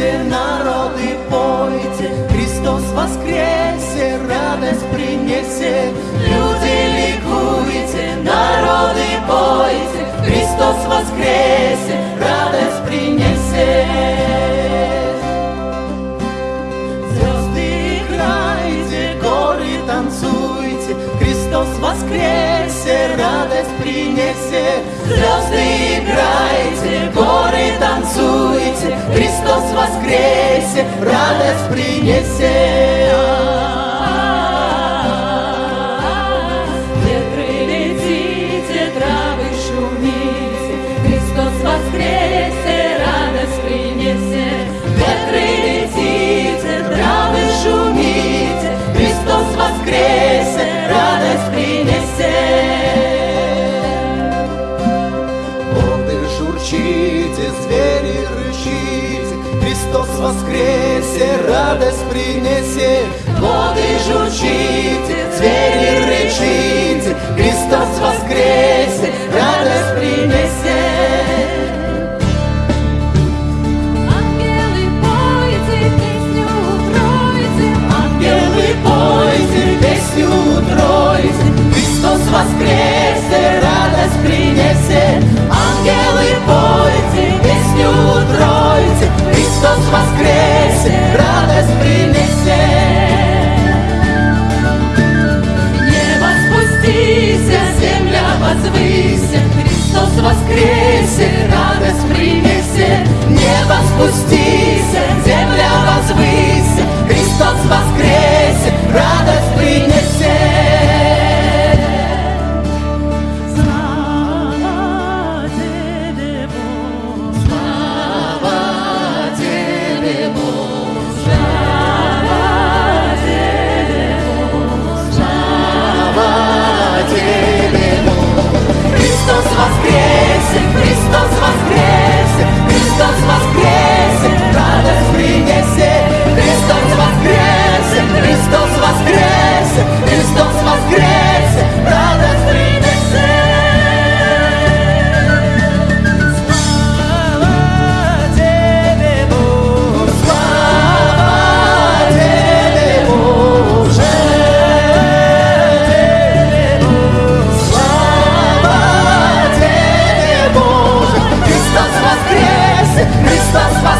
Пойте, народы, пойте, Христос воскресе, радость принесе. Люди, ликуйте, народы, пойте, Христос воскресе, радость принесе. Звезды играйте, горы танцуйте, Христос воскресе, радость принесе. Звезды играйте, горы танцуйте, Христос воскресе, радость принесе. Воскресе, Христос воскресе, радость принесе. Воды журчите, звери рычите, Христос воскресе, радость принесе. воскресе, радость принесе. mesmas crescerão. bus.